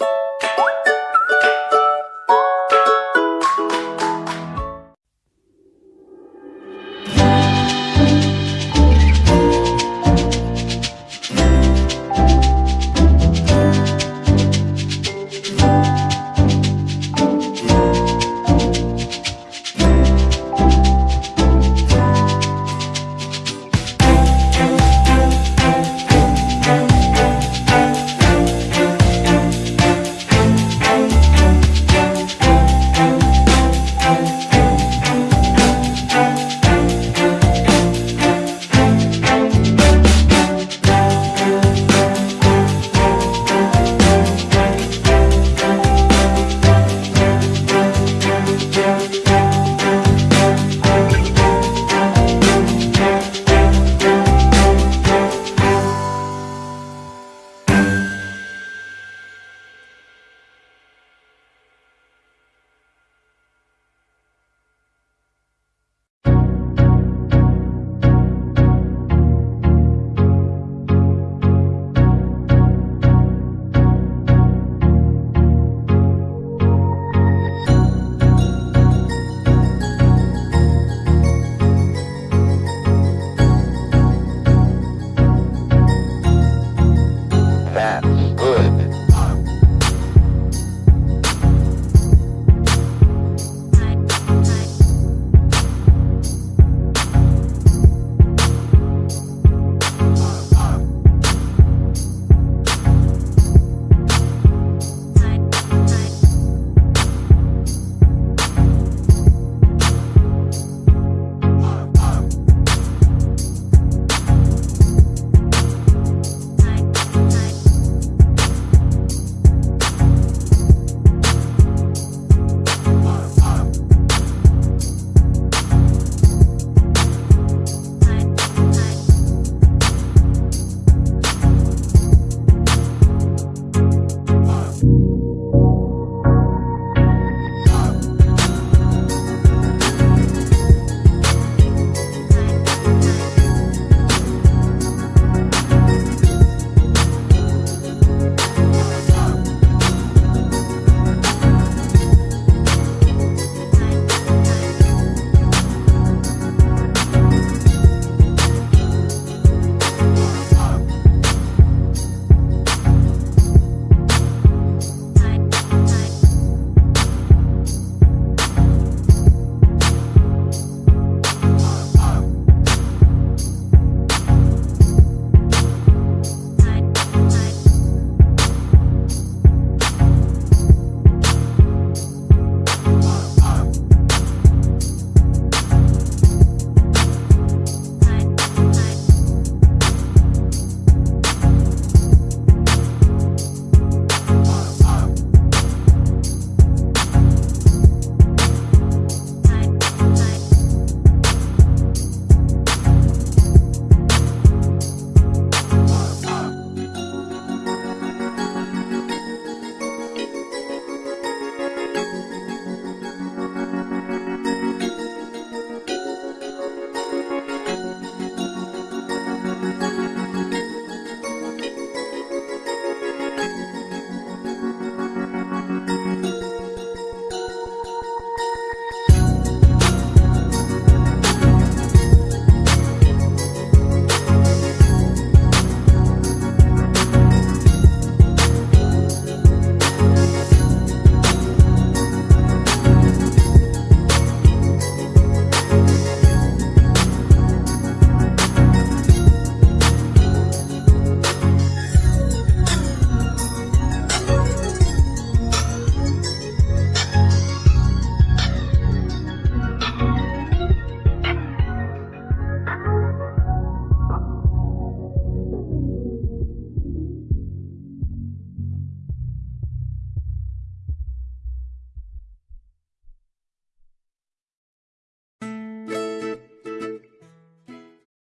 you Yeah.